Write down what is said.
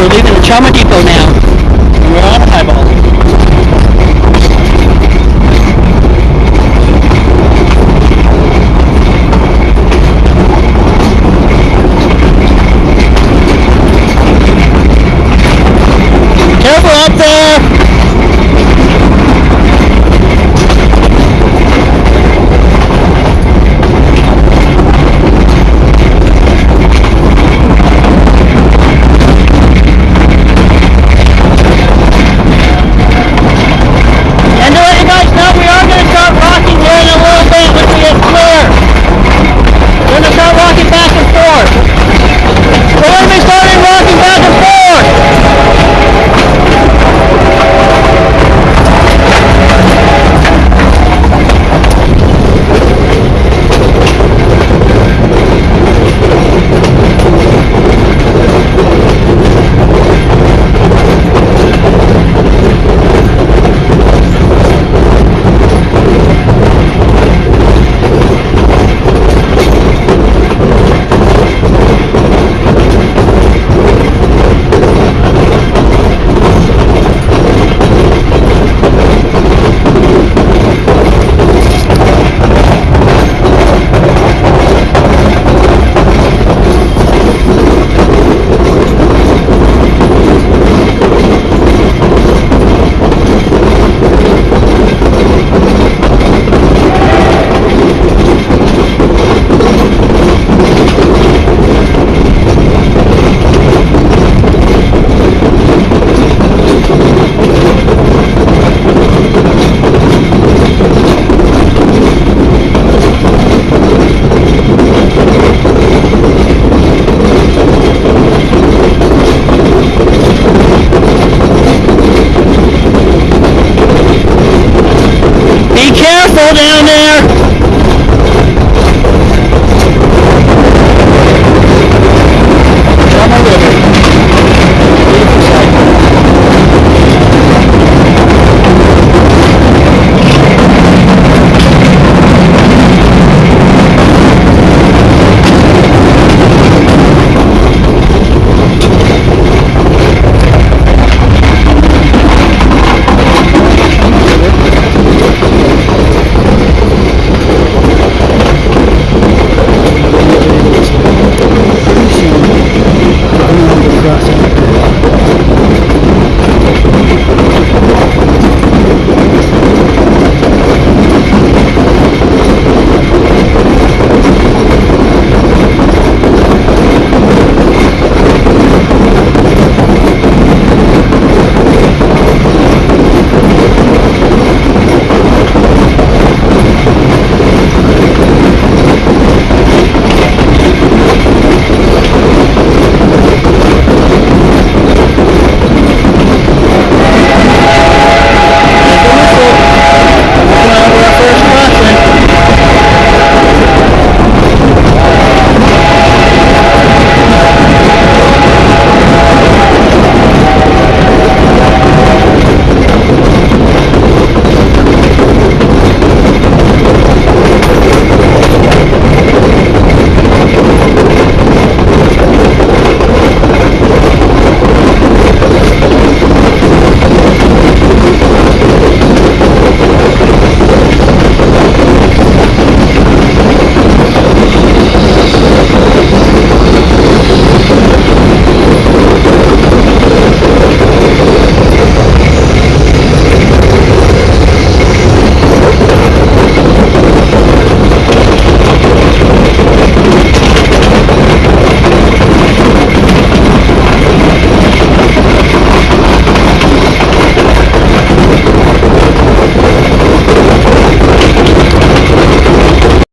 we're leaving the Chama Depot now.